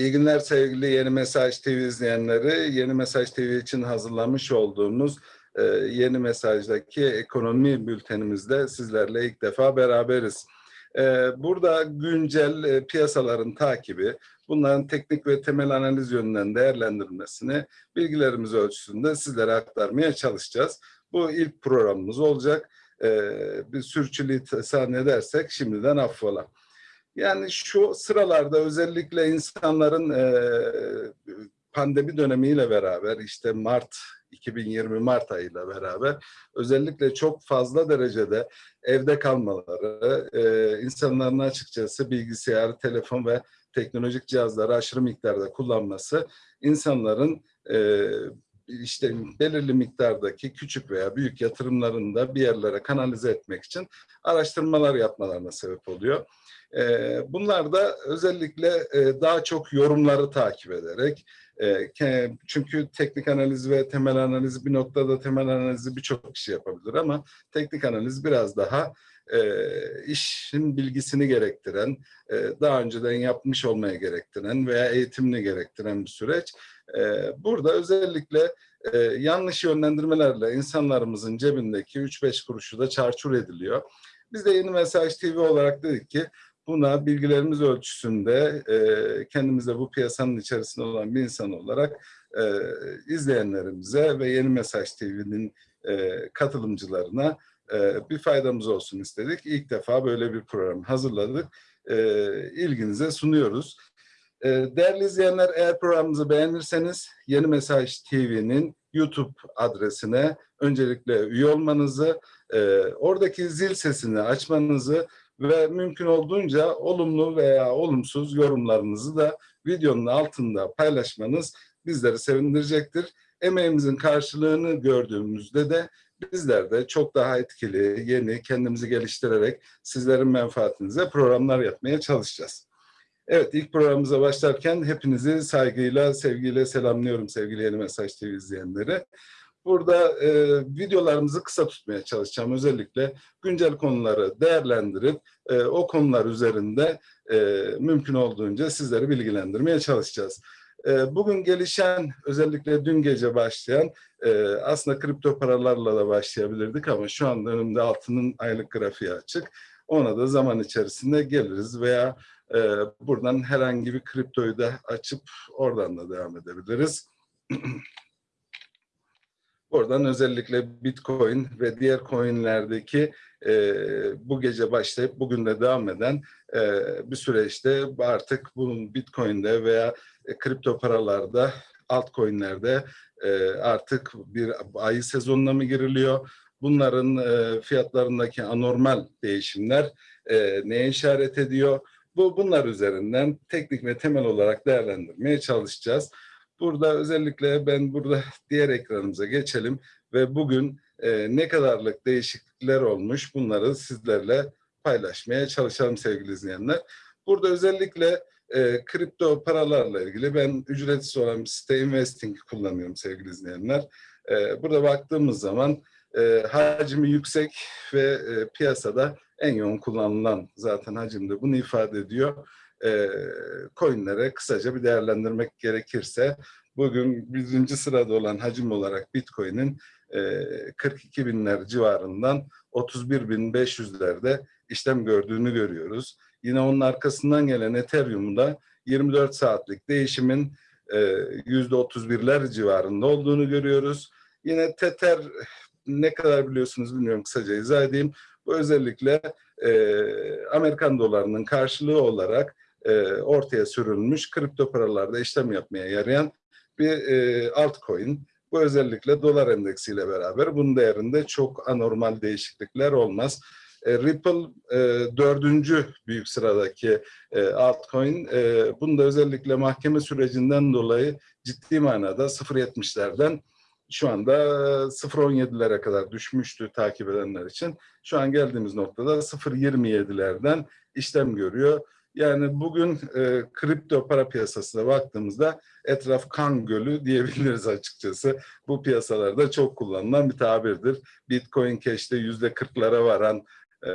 İyi günler sevgili Yeni Mesaj TV izleyenleri. Yeni Mesaj TV için hazırlamış olduğumuz e, Yeni Mesaj'daki ekonomi bültenimizde sizlerle ilk defa beraberiz. E, burada güncel e, piyasaların takibi, bunların teknik ve temel analiz yönünden değerlendirilmesini bilgilerimiz ölçüsünde sizlere aktarmaya çalışacağız. Bu ilk programımız olacak. E, bir sürçülisan edersek şimdiden affola. Yani şu sıralarda özellikle insanların e, pandemi dönemiyle beraber işte Mart 2020 Mart ayıyla beraber özellikle çok fazla derecede evde kalmaları, e, insanların açıkçası bilgisayar, telefon ve teknolojik cihazları aşırı miktarda kullanması insanların e, işte belirli miktardaki küçük veya büyük yatırımlarını da bir yerlere kanalize etmek için araştırmalar yapmalarına sebep oluyor. Ee, bunlar da özellikle e, daha çok yorumları takip ederek, e, çünkü teknik analiz ve temel analiz bir noktada temel analizi birçok kişi yapabilir ama teknik analiz biraz daha e, işin bilgisini gerektiren, daha önceden yapmış olmaya gerektiren veya eğitimini gerektiren bir süreç. Burada özellikle yanlış yönlendirmelerle insanlarımızın cebindeki 3-5 kuruşu da çarçur ediliyor. Biz de Yeni Mesaj TV olarak dedik ki Buna bilgilerimiz ölçüsünde e, kendimize bu piyasanın içerisinde olan bir insan olarak e, izleyenlerimize ve Yeni Mesaj TV'nin e, katılımcılarına e, bir faydamız olsun istedik. İlk defa böyle bir program hazırladık. E, ilginize sunuyoruz. E, değerli izleyenler eğer programımızı beğenirseniz Yeni Mesaj TV'nin YouTube adresine öncelikle üye olmanızı, e, oradaki zil sesini açmanızı ve mümkün olduğunca olumlu veya olumsuz yorumlarınızı da videonun altında paylaşmanız bizleri sevindirecektir. Emeğimizin karşılığını gördüğümüzde de bizler de çok daha etkili, yeni, kendimizi geliştirerek sizlerin menfaatinize programlar yapmaya çalışacağız. Evet, ilk programımıza başlarken hepinizi saygıyla, sevgiyle selamlıyorum sevgili Yeni Mesaj TV izleyenleri. Burada e, videolarımızı kısa tutmaya çalışacağım. Özellikle güncel konuları değerlendirip e, o konular üzerinde e, mümkün olduğunca sizleri bilgilendirmeye çalışacağız. E, bugün gelişen, özellikle dün gece başlayan, e, aslında kripto paralarla da başlayabilirdik ama şu anda önümde altının aylık grafiği açık. Ona da zaman içerisinde geliriz veya e, buradan herhangi bir kriptoyu da açıp oradan da devam edebiliriz. Oradan özellikle Bitcoin ve diğer coinlerdeki e, bu gece başlayıp bugün de devam eden e, bir süreçte artık bunun Bitcoin'de veya e, kripto paralarda, altcoin'lerde e, artık bir ayı sezonuna mı giriliyor? Bunların e, fiyatlarındaki anormal değişimler e, neye işaret ediyor? Bu bunlar üzerinden teknik ve temel olarak değerlendirmeye çalışacağız. Burada özellikle ben burada diğer ekranımıza geçelim ve bugün e, ne kadarlık değişiklikler olmuş bunları sizlerle paylaşmaya çalışalım sevgili izleyenler. Burada özellikle e, kripto paralarla ilgili ben ücretsiz olan site Investing kullanıyorum sevgili izleyenler. E, burada baktığımız zaman e, hacmi yüksek ve e, piyasada en yoğun kullanılan zaten hacimde bunu ifade ediyor e, coinlere kısaca bir değerlendirmek gerekirse bugün birinci sırada olan hacim olarak Bitcoin'in e, 42 binler civarından 31 bin 500'lerde işlem gördüğünü görüyoruz. Yine onun arkasından gelen Ethereum'da 24 saatlik değişimin e, %31'ler civarında olduğunu görüyoruz. Yine Tether ne kadar biliyorsunuz bilmiyorum kısaca izah edeyim. Özellikle e, Amerikan dolarının karşılığı olarak e, ortaya sürülmüş kripto paralarda işlem yapmaya yarayan bir e, altcoin. Bu özellikle dolar endeksiyle beraber bunun değerinde çok anormal değişiklikler olmaz. E, Ripple e, dördüncü büyük sıradaki e, altcoin. E, bunda özellikle mahkeme sürecinden dolayı ciddi manada 0.70'lerden şu anda 0.17'lere kadar düşmüştü takip edenler için. Şu an geldiğimiz noktada 0.27'lerden işlem görüyor. Yani bugün e, kripto para piyasasına baktığımızda etraf kan gölü diyebiliriz açıkçası. Bu piyasalarda çok kullanılan bir tabirdir. Bitcoin Cash'te yüzde kırklara varan e,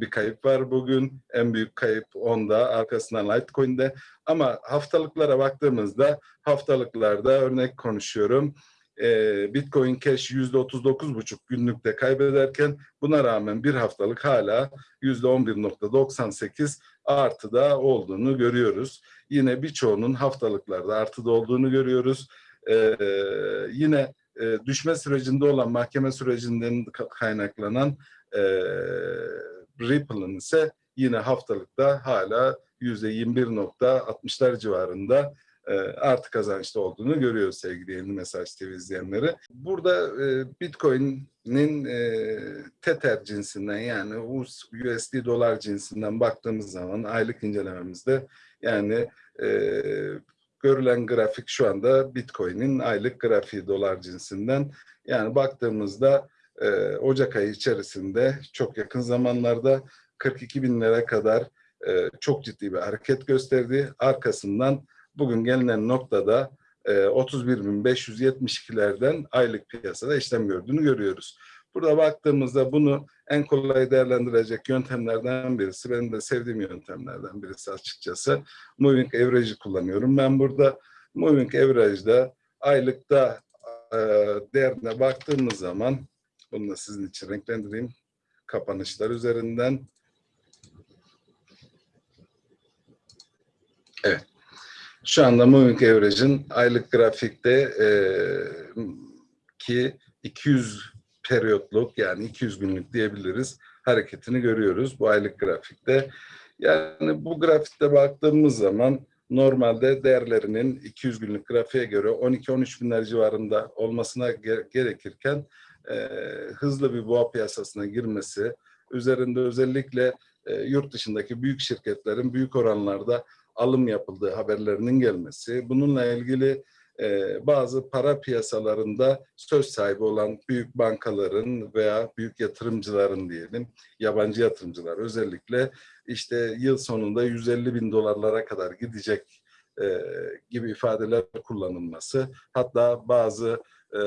bir kayıp var bugün. En büyük kayıp onda, arkasından Litecoin'de. Ama haftalıklara baktığımızda haftalıklarda örnek konuşuyorum. E, Bitcoin Cash %39,5 günlükte kaybederken buna rağmen bir haftalık hala %11,98 artıda olduğunu görüyoruz. Yine birçoğunun haftalıklarda artıda olduğunu görüyoruz. Ee, yine e, düşme sürecinde olan mahkeme sürecinden kaynaklanan e, Ripple'ın ise yine haftalıkta hala %21.60'lar civarında e, artı kazançta olduğunu görüyoruz sevgili yeni mesaj TV izleyenleri. Burada e, Bitcoin'in e, Tether cinsinden yani USD dolar cinsinden baktığımız zaman aylık incelememizde yani e, görülen grafik şu anda Bitcoin'in aylık grafiği dolar cinsinden. Yani baktığımızda e, Ocak ayı içerisinde çok yakın zamanlarda 42 binlere kadar e, çok ciddi bir hareket gösterdi. Arkasından bugün gelinen noktada e, 31.572'lerden aylık piyasada işlem gördüğünü görüyoruz. Burada baktığımızda bunu en kolay değerlendirecek yöntemlerden birisi, benim de sevdiğim yöntemlerden birisi açıkçası. Moving Average'i kullanıyorum. Ben burada Moving Average'da aylıkta e, değerine baktığımız zaman, bunu da sizin için renklendireyim, kapanışlar üzerinden. Evet. Şu anda Moving Average'in aylık grafikte e, ki 200 periyotluk yani 200 günlük diyebiliriz hareketini görüyoruz bu aylık grafikte. Yani bu grafikte baktığımız zaman normalde değerlerinin 200 günlük grafiğe göre 12-13 binler civarında olmasına gerekirken e, hızlı bir boğa piyasasına girmesi, üzerinde özellikle e, yurt dışındaki büyük şirketlerin büyük oranlarda alım yapıldığı haberlerinin gelmesi, bununla ilgili e, bazı para piyasalarında söz sahibi olan büyük bankaların veya büyük yatırımcıların diyelim, yabancı yatırımcılar özellikle işte yıl sonunda 150 bin dolarlara kadar gidecek e, gibi ifadeler kullanılması, hatta bazı e,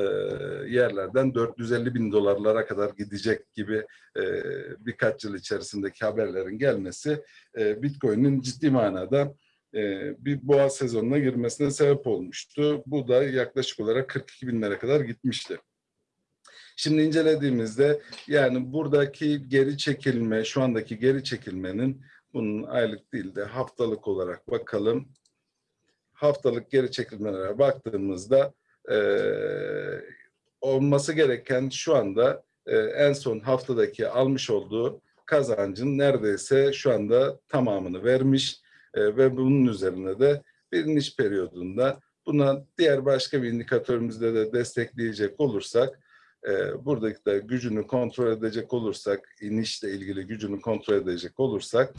yerlerden 450 bin dolarlara kadar gidecek gibi e, birkaç yıl içerisindeki haberlerin gelmesi e, Bitcoin'in ciddi manada e, bir boğa sezonuna girmesine sebep olmuştu. Bu da yaklaşık olarak 42 binlere kadar gitmişti. Şimdi incelediğimizde yani buradaki geri çekilme, şu andaki geri çekilmenin bunun aylık değil de haftalık olarak bakalım. Haftalık geri çekilmelere baktığımızda e, olması gereken şu anda e, en son haftadaki almış olduğu kazancın neredeyse şu anda tamamını vermiş e, ve bunun üzerine de niş periyodunda buna diğer başka bir indikatörümüzde de destekleyecek olursak e, buradaki de gücünü kontrol edecek olursak inişle ilgili gücünü kontrol edecek olursak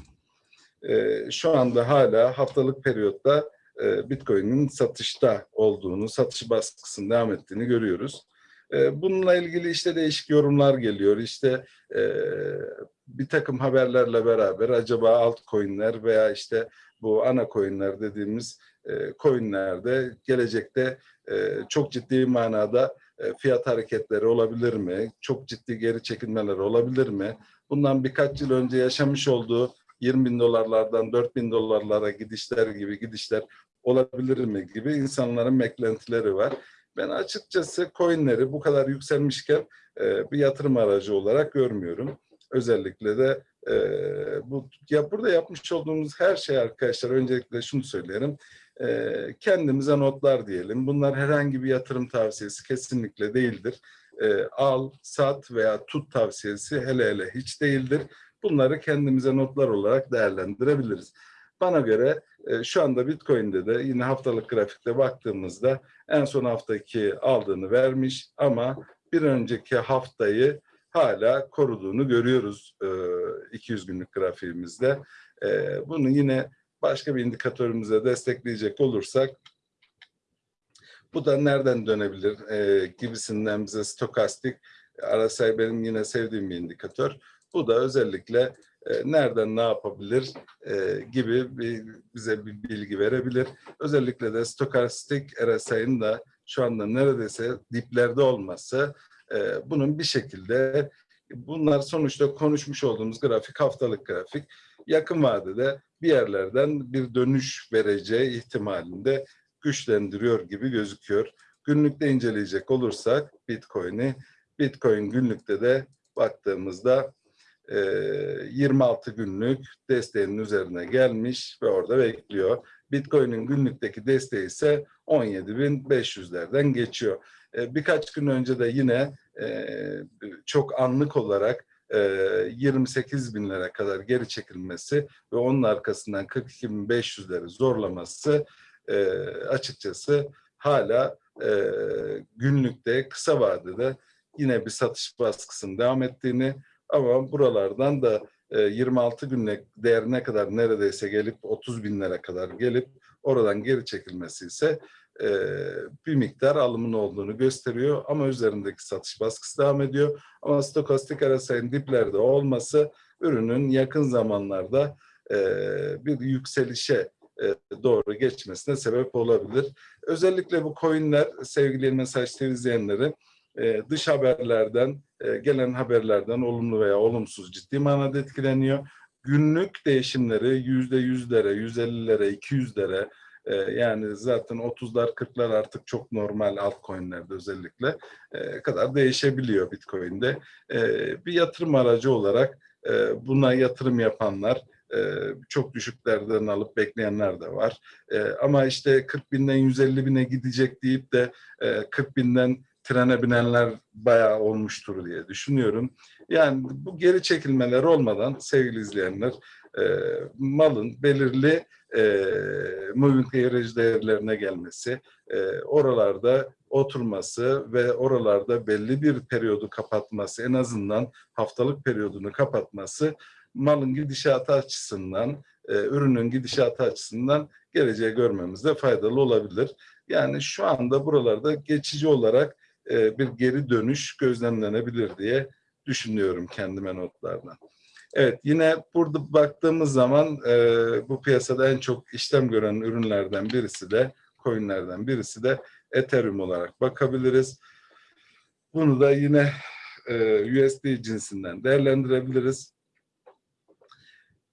e, şu anda hala haftalık periyotta e, Bitcoin'in satışta olduğunu, satış baskısının devam ettiğini görüyoruz. E, bununla ilgili işte değişik yorumlar geliyor. İşte e, bir takım haberlerle beraber acaba altcoin'ler veya işte bu ana coin'ler dediğimiz e, coin'lerde gelecekte çok ciddi manada e, fiyat hareketleri olabilir mi? Çok ciddi geri çekilmeler olabilir mi? Bundan birkaç yıl önce yaşamış olduğu 20 bin dolarlardan 4 bin dolarlara gidişler gibi gidişler olabilir mi gibi insanların beklentileri var. Ben açıkçası coinleri bu kadar yükselmişken e, bir yatırım aracı olarak görmüyorum. Özellikle de e, bu ya burada yapmış olduğumuz her şey arkadaşlar öncelikle şunu söyleyelim. E, kendimize notlar diyelim. Bunlar herhangi bir yatırım tavsiyesi kesinlikle değildir. E, al, sat veya tut tavsiyesi hele hele hiç değildir. Bunları kendimize notlar olarak değerlendirebiliriz. Bana göre şu anda Bitcoin'de de yine haftalık grafikte baktığımızda en son haftaki aldığını vermiş ama bir önceki haftayı hala koruduğunu görüyoruz e, 200 günlük grafiğimizde. E, bunu yine başka bir indikatörümüze destekleyecek olursak bu da nereden dönebilir e, gibisinden bize stokastik RSI benim yine sevdiğim bir indikatör. Bu da özellikle e, nereden ne yapabilir e, gibi bir, bize bir bilgi verebilir. Özellikle de stokastik RSI'nin da şu anda neredeyse diplerde olması e, bunun bir şekilde Bunlar sonuçta konuşmuş olduğumuz grafik haftalık grafik. Yakın vadede bir yerlerden bir dönüş vereceği ihtimalinde güçlendiriyor gibi gözüküyor. Günlükte inceleyecek olursak Bitcoin'i, Bitcoin günlükte de baktığımızda 26 günlük desteğinin üzerine gelmiş ve orada bekliyor. Bitcoin'in günlükteki desteği ise 17.500'lerden geçiyor. Birkaç gün önce de yine çok anlık olarak 28 binlere kadar geri çekilmesi ve onun arkasından 42.500'leri zorlaması açıkçası hala günlükte kısa vadede yine bir satış baskısının devam ettiğini ama buralardan da 26 günlük değerine kadar neredeyse gelip 30 binlere kadar gelip oradan geri çekilmesi ise bir miktar alımın olduğunu gösteriyor ama üzerindeki satış baskısı devam ediyor. Ama stokastik arasayın diplerde olması ürünün yakın zamanlarda bir yükselişe doğru geçmesine sebep olabilir. Özellikle bu coinler sevgili mesaj TV izleyenleri dış haberlerden, gelen haberlerden olumlu veya olumsuz ciddi manada etkileniyor. Günlük değişimleri yüzde yüzlere, yüz ellilere, iki yüzlere yani zaten 30'lar 40'lar artık çok normal altcoin'lerde özellikle kadar değişebiliyor Bitcoin'de. Bir yatırım aracı olarak buna yatırım yapanlar çok düşüklerden alıp bekleyenler de var. Ama işte 40 binden 150 bine gidecek deyip de 40 binden trene binenler bayağı olmuştur diye düşünüyorum. Yani bu geri çekilmeler olmadan sevgili izleyenler e, malın belirli e, moving average değerlerine gelmesi, e, oralarda oturması ve oralarda belli bir periyodu kapatması, en azından haftalık periyodunu kapatması malın gidişatı açısından, e, ürünün gidişatı açısından geleceği görmemizde faydalı olabilir. Yani şu anda buralarda geçici olarak e, bir geri dönüş gözlemlenebilir diye düşünüyorum kendime notlardan. Evet yine burada baktığımız zaman e, bu piyasada en çok işlem gören ürünlerden birisi de coinlerden birisi de Ethereum olarak bakabiliriz. Bunu da yine e, USD cinsinden değerlendirebiliriz.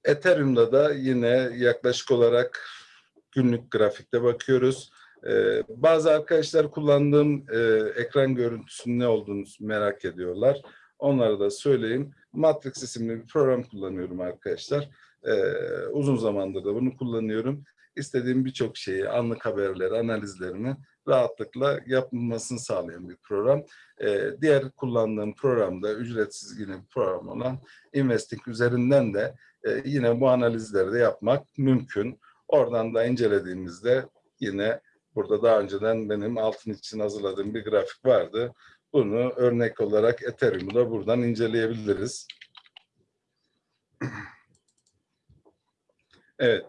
Ethereum'da da yine yaklaşık olarak günlük grafikte bakıyoruz. Ee, bazı arkadaşlar kullandığım e, ekran görüntüsünün ne olduğunu merak ediyorlar. Onlara da söyleyeyim. Matrix isimli bir program kullanıyorum arkadaşlar. Ee, uzun zamandır da bunu kullanıyorum. İstediğim birçok şeyi, anlık haberleri, analizlerini rahatlıkla yapılmasını sağlayan bir program. Ee, diğer kullandığım programda ücretsiz yine bir program olan Investing üzerinden de e, yine bu analizleri de yapmak mümkün. Oradan da incelediğimizde yine Burada daha önceden benim altın için hazırladığım bir grafik vardı. Bunu örnek olarak Ethereum'u da buradan inceleyebiliriz. Evet.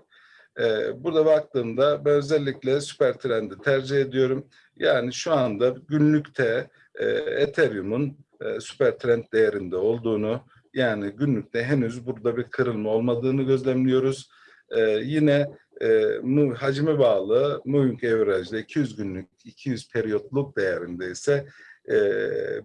Ee, burada baktığımda ben özellikle süper trendi tercih ediyorum. Yani şu anda günlükte e, Ethereum'un e, süper trend değerinde olduğunu yani günlükte henüz burada bir kırılma olmadığını gözlemliyoruz. Ee, yine e, hacme bağlı moving average'de 200 günlük, 200 periyotluk değerinde ise e,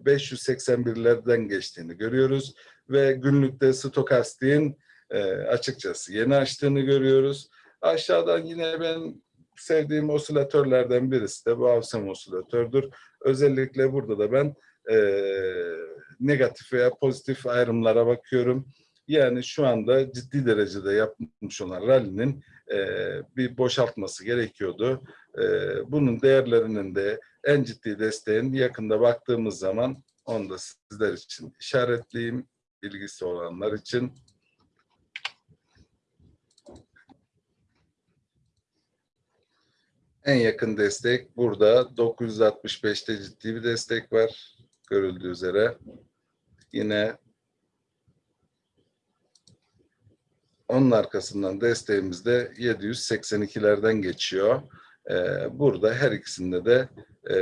581'lerden geçtiğini görüyoruz ve günlükte stokastiğin e, açıkçası yeni açtığını görüyoruz. Aşağıdan yine ben sevdiğim osilatörlerden birisi de bu Avsem osilatördür. Özellikle burada da ben e, negatif veya pozitif ayrımlara bakıyorum. Yani şu anda ciddi derecede yapmış olan rally'nin e, bir boşaltması gerekiyordu. E, bunun değerlerinin de en ciddi desteğin yakında baktığımız zaman onu da sizler için işaretleyeyim. bilgisi olanlar için. En yakın destek burada 965'te ciddi bir destek var görüldüğü üzere. Yine Onun arkasından desteğimiz de 782'lerden geçiyor. Ee, burada her ikisinde de e,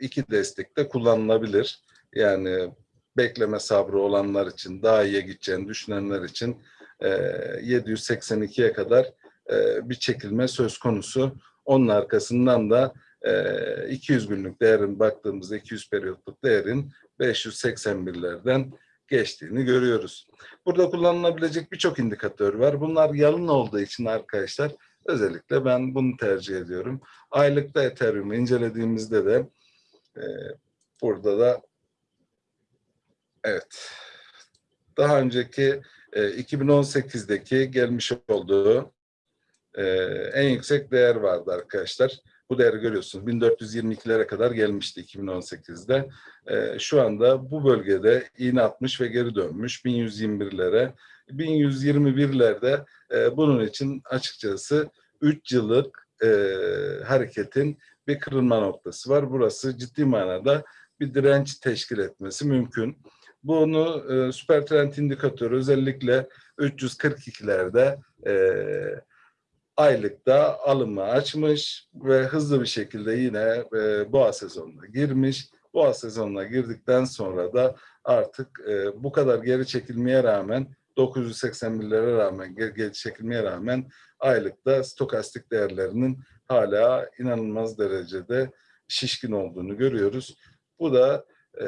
iki destek de kullanılabilir. Yani bekleme sabrı olanlar için, daha iyiye gideceğini düşünenler için e, 782'ye kadar e, bir çekilme söz konusu. Onun arkasından da e, 200 günlük değerin baktığımızda 200 periyotluk değerin 581'lerden geçtiğini görüyoruz. Burada kullanılabilecek birçok indikatör var. Bunlar yalın olduğu için arkadaşlar özellikle ben bunu tercih ediyorum. Aylıkta Ethereum'u incelediğimizde de e, burada da evet daha önceki e, 2018'deki gelmiş olduğu e, en yüksek değer vardı arkadaşlar. Bu değeri görüyorsunuz. 1422'lere kadar gelmişti 2018'de. E, şu anda bu bölgede iğne atmış ve geri dönmüş 1121'lere. 1121'lerde e, bunun için açıkçası 3 yıllık e, hareketin bir kırılma noktası var. Burası ciddi manada bir direnç teşkil etmesi mümkün. Bunu e, süper trend indikatörü özellikle 342'lerde e, aylıkta alımı açmış ve hızlı bir şekilde yine e, boğa sezonuna girmiş. Boğa sezonuna girdikten sonra da artık e, bu kadar geri çekilmeye rağmen 981'lere rağmen geri, geri çekilmeye rağmen aylıkta stokastik değerlerinin hala inanılmaz derecede şişkin olduğunu görüyoruz. Bu da e,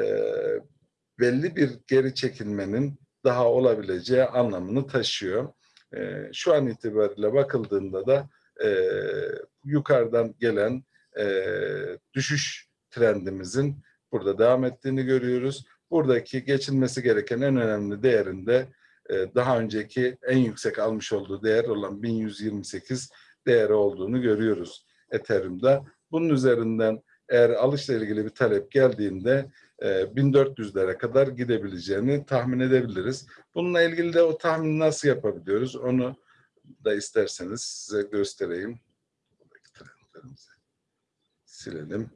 belli bir geri çekilmenin daha olabileceği anlamını taşıyor. E, şu an itibariyle bakıldığında da e, yukarıdan gelen e, düşüş trendimizin burada devam ettiğini görüyoruz. Buradaki geçilmesi gereken en önemli değerinde e, daha önceki en yüksek almış olduğu değer olan 1128 değeri olduğunu görüyoruz Ethereum'da. Bunun üzerinden eğer alışla ilgili bir talep geldiğinde 1400'lere e, kadar gidebileceğini tahmin edebiliriz. Bununla ilgili de o tahmini nasıl yapabiliyoruz onu da isterseniz size göstereyim. Silelim.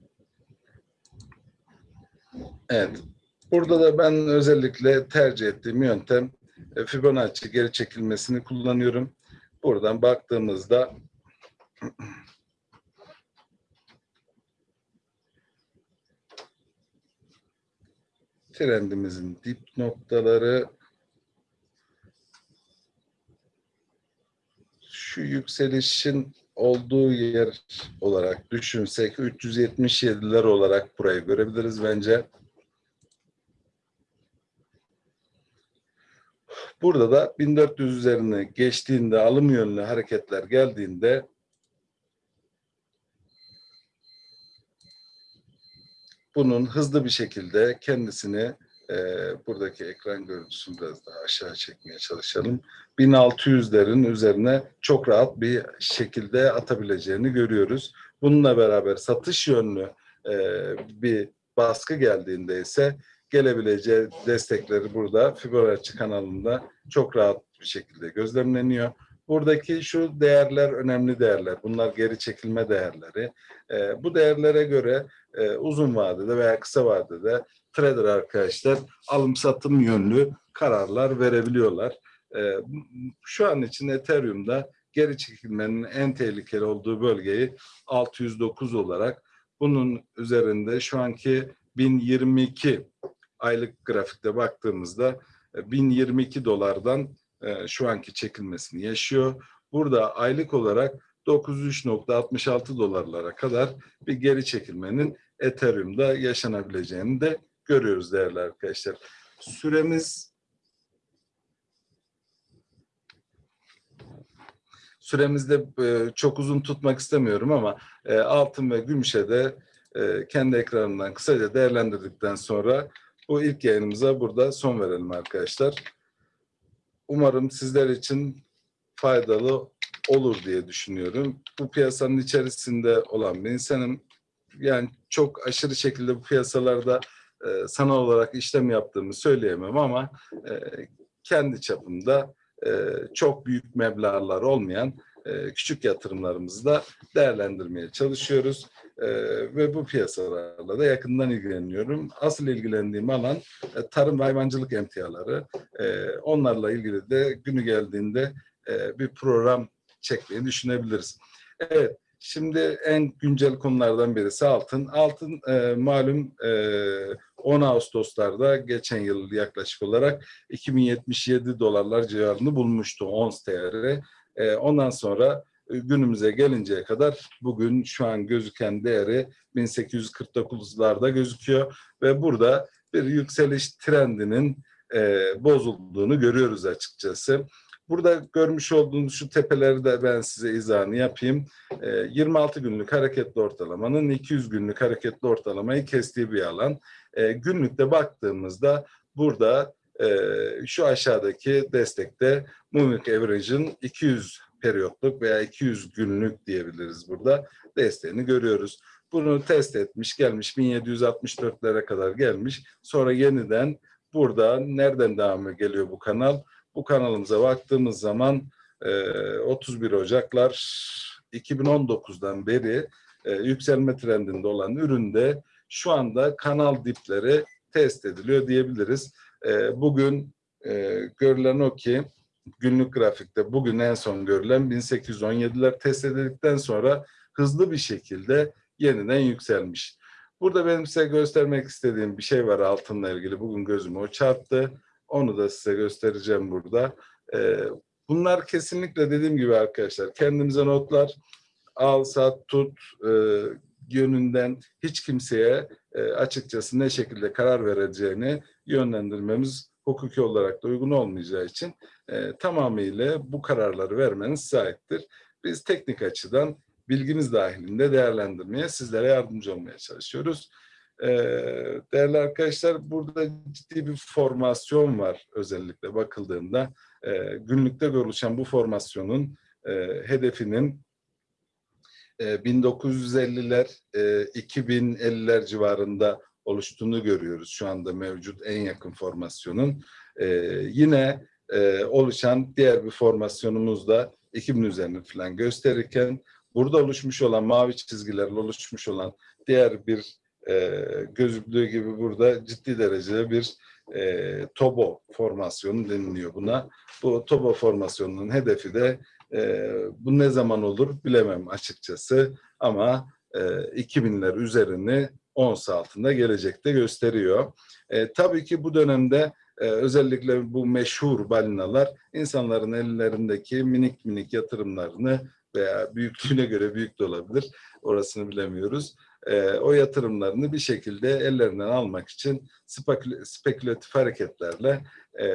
Evet. Burada da ben özellikle tercih ettiğim yöntem e, Fibonacci geri çekilmesini kullanıyorum. Buradan baktığımızda trendimizin dip noktaları şu yükselişin olduğu yer olarak düşünsek 377'ler olarak burayı görebiliriz bence. Burada da 1400 üzerine geçtiğinde alım yönlü hareketler geldiğinde bunun hızlı bir şekilde kendisini e, buradaki ekran görüntüsünü biraz daha aşağı çekmeye çalışalım. 1600'lerin üzerine çok rahat bir şekilde atabileceğini görüyoruz. Bununla beraber satış yönlü e, bir baskı geldiğinde ise gelebileceği destekleri burada Fibonacci kanalında çok rahat bir şekilde gözlemleniyor. Buradaki şu değerler önemli değerler. Bunlar geri çekilme değerleri. E, bu değerlere göre e, uzun vadede veya kısa vadede trader arkadaşlar alım satım yönlü kararlar verebiliyorlar. E, şu an için Ethereum'da geri çekilmenin en tehlikeli olduğu bölgeyi 609 olarak bunun üzerinde şu anki 1022 aylık grafikte baktığımızda 1022 e, dolardan e, şu anki çekilmesini yaşıyor. Burada aylık olarak 93.66 dolarlara kadar bir geri çekilmenin Ethereum'da yaşanabileceğini de görüyoruz değerli arkadaşlar. Süremiz süremizde e, çok uzun tutmak istemiyorum ama e, altın ve gümüşe de e, kendi ekranından kısaca değerlendirdikten sonra bu ilk yayınımıza burada son verelim arkadaşlar. Umarım sizler için faydalı olur diye düşünüyorum. Bu piyasanın içerisinde olan bir insanım. Yani çok aşırı şekilde bu piyasalarda e, sanal olarak işlem yaptığımı söyleyemem ama e, kendi çapımda e, çok büyük meblağlar olmayan e, küçük yatırımlarımızı da değerlendirmeye çalışıyoruz. E, ve bu piyasalarla da yakından ilgileniyorum. Asıl ilgilendiğim alan e, tarım ve hayvancılık emtiaları. E, onlarla ilgili de günü geldiğinde e, bir program çekmeyi düşünebiliriz. Evet, şimdi en güncel konulardan birisi altın. Altın e, malum e, 10 Ağustos'larda geçen yıl yaklaşık olarak 2077 dolarlar civarını bulmuştu ons değeri. E, ondan sonra e, günümüze gelinceye kadar bugün şu an gözüken değeri 1849'larda gözüküyor ve burada bir yükseliş trendinin e, bozulduğunu görüyoruz açıkçası. Burada görmüş olduğunuz şu tepeleri de ben size izahını yapayım. E, 26 günlük hareketli ortalamanın 200 günlük hareketli ortalamayı kestiği bir alan. E, günlükte baktığımızda burada e, şu aşağıdaki destekte Moving Average'ın 200 periyotluk veya 200 günlük diyebiliriz burada desteğini görüyoruz. Bunu test etmiş gelmiş 1764'lere kadar gelmiş. Sonra yeniden burada nereden devam geliyor bu kanal? Bu kanalımıza baktığımız zaman e, 31 Ocaklar 2019'dan beri e, yükselme trendinde olan üründe şu anda kanal dipleri test ediliyor diyebiliriz. E, bugün e, görülen o ki günlük grafikte bugün en son görülen 1817'ler test edildikten sonra hızlı bir şekilde yeniden yükselmiş. Burada benim size göstermek istediğim bir şey var altınla ilgili. Bugün gözüme o çarptı. Onu da size göstereceğim burada. Ee, bunlar kesinlikle dediğim gibi arkadaşlar kendimize notlar al, sat, tut e, yönünden hiç kimseye e, açıkçası ne şekilde karar vereceğini yönlendirmemiz hukuki olarak da uygun olmayacağı için e, tamamıyla bu kararları vermeniz sahiptir. Biz teknik açıdan bilgimiz dahilinde değerlendirmeye, sizlere yardımcı olmaya çalışıyoruz. Ee, değerli arkadaşlar, burada ciddi bir formasyon var özellikle bakıldığında. E, günlükte oluşan bu formasyonun e, hedefinin e, 1950'ler, e, 2050'ler civarında oluştuğunu görüyoruz şu anda mevcut en yakın formasyonun. E, yine e, oluşan diğer bir formasyonumuz da 2000 üzerinde falan gösterirken burada oluşmuş olan mavi çizgilerle oluşmuş olan diğer bir e, gözüktüğü gibi burada ciddi derecede bir e, TOBO formasyonu deniliyor buna. Bu TOBO formasyonunun hedefi de e, bu ne zaman olur bilemem açıkçası ama e, 2000'ler üzerini ons altında gelecekte gösteriyor. E, tabii ki bu dönemde e, özellikle bu meşhur balinalar insanların ellerindeki minik minik yatırımlarını veya büyüklüğüne göre büyük de olabilir. Orasını bilemiyoruz. E, o yatırımlarını bir şekilde ellerinden almak için spekül spekülatif hareketlerle e,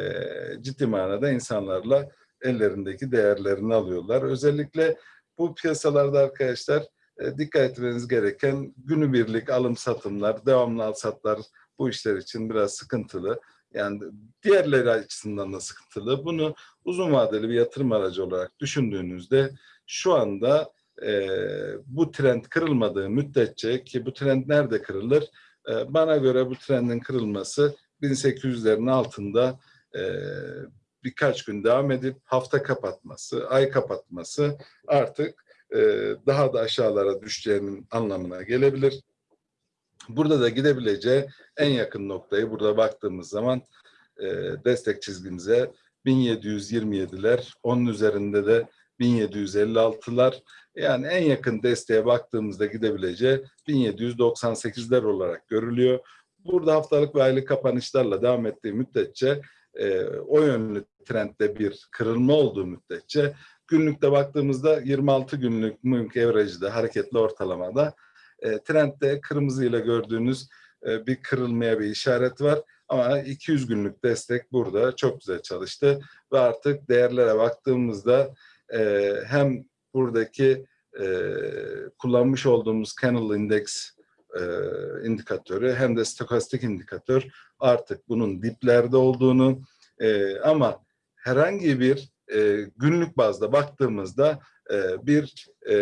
ciddi manada insanlarla ellerindeki değerlerini alıyorlar. Özellikle bu piyasalarda arkadaşlar e, dikkat etmeniz gereken günübirlik alım satımlar, devamlı al satlar bu işler için biraz sıkıntılı. Yani diğerleri açısından da sıkıntılı. Bunu uzun vadeli bir yatırım aracı olarak düşündüğünüzde şu anda e, bu trend kırılmadığı müddetçe ki bu trend nerede kırılır? E, bana göre bu trendin kırılması 1800'lerin altında e, birkaç gün devam edip hafta kapatması, ay kapatması artık e, daha da aşağılara düşeceğinin anlamına gelebilir. Burada da gidebileceği en yakın noktayı burada baktığımız zaman e, destek çizgimize 1727'ler, onun üzerinde de 1756'lar yani en yakın desteğe baktığımızda gidebileceği 1798'ler olarak görülüyor. Burada haftalık ve aylık kapanışlarla devam ettiği müddetçe e, o yönlü trendde bir kırılma olduğu müddetçe günlükte baktığımızda 26 günlük mümkün averajda hareketli ortalamada e, trendde kırmızı ile gördüğünüz e, bir kırılmaya bir işaret var. Ama 200 günlük destek burada çok güzel çalıştı ve artık değerlere baktığımızda e, hem buradaki e, kullanmış olduğumuz Candle Index e, indikatörü hem de stokastik indikatör artık bunun diplerde olduğunu e, ama herhangi bir e, günlük bazda baktığımızda e, bir e,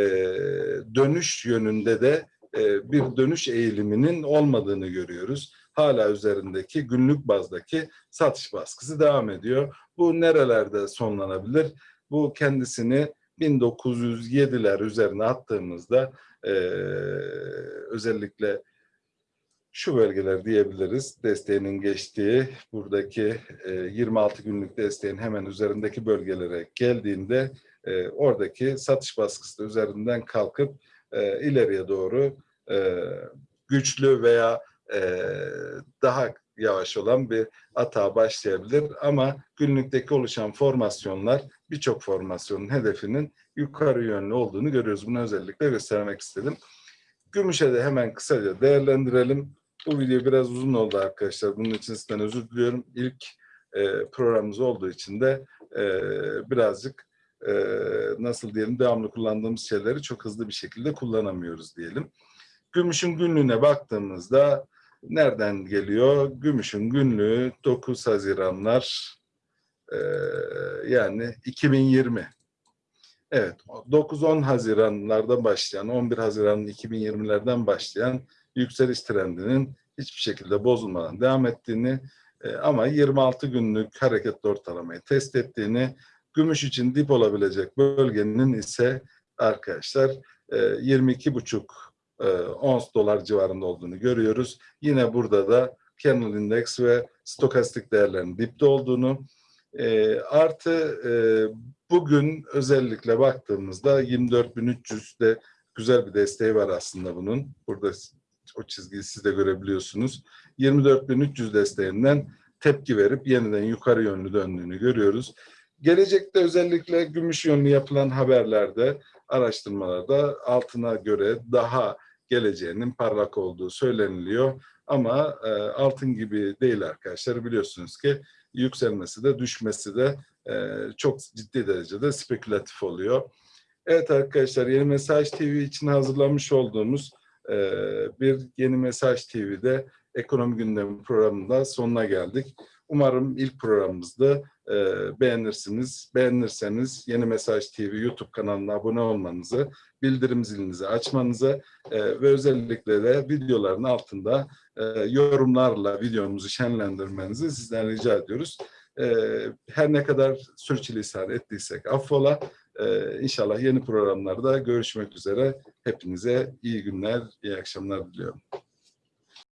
dönüş yönünde de e, bir dönüş eğiliminin olmadığını görüyoruz. Hala üzerindeki günlük bazdaki satış baskısı devam ediyor. Bu nerelerde sonlanabilir? Bu kendisini 1907'ler üzerine attığımızda e, özellikle şu bölgeler diyebiliriz. Desteğinin geçtiği buradaki e, 26 günlük desteğin hemen üzerindeki bölgelere geldiğinde e, oradaki satış baskısı üzerinden kalkıp e, ileriye doğru e, güçlü veya e, daha yavaş olan bir atağa başlayabilir. Ama günlükteki oluşan formasyonlar birçok formasyonun hedefinin yukarı yönlü olduğunu görüyoruz. Bunu özellikle göstermek istedim. Gümüşe de hemen kısaca değerlendirelim. Bu video biraz uzun oldu arkadaşlar. Bunun için sizden özür diliyorum. İlk e, programımız olduğu için de e, birazcık e, nasıl diyelim devamlı kullandığımız şeyleri çok hızlı bir şekilde kullanamıyoruz diyelim. Gümüşün günlüğüne baktığımızda nereden geliyor? Gümüşün günlüğü 9 Haziranlar e, yani 2020. Evet 9-10 Haziranlardan başlayan 11 Haziran 2020'lerden başlayan yükseliş trendinin hiçbir şekilde bozulmadan devam ettiğini e, ama 26 günlük hareketli ortalamayı test ettiğini gümüş için dip olabilecek bölgenin ise arkadaşlar e, 22,5 e, ons dolar civarında olduğunu görüyoruz. Yine burada da Kernel Index ve stokastik değerlerin dipte olduğunu e, artı e, bugün özellikle baktığımızda 24.300'de güzel bir desteği var aslında bunun. Burada o çizgiyi siz de görebiliyorsunuz. 24.300 desteğinden tepki verip yeniden yukarı yönlü döndüğünü görüyoruz. Gelecekte özellikle gümüş yönlü yapılan haberlerde, araştırmalarda altına göre daha geleceğinin parlak olduğu söyleniliyor. Ama e, altın gibi değil arkadaşlar. Biliyorsunuz ki yükselmesi de düşmesi de e, çok ciddi derecede spekülatif oluyor. Evet arkadaşlar Yeni Mesaj TV için hazırlamış olduğumuz e, bir Yeni Mesaj TV'de ekonomi gündemi programında sonuna geldik. Umarım ilk programımızda e, beğenirsiniz. Beğenirseniz Yeni Mesaj TV YouTube kanalına abone olmanızı, bildirim zilinizi açmanızı e, ve özellikle de videoların altında e, yorumlarla videomuzu şenlendirmenizi sizden rica ediyoruz. E, her ne kadar sürçülisan ettiysek affola. E, inşallah yeni programlarda görüşmek üzere. Hepinize iyi günler, iyi akşamlar diliyorum.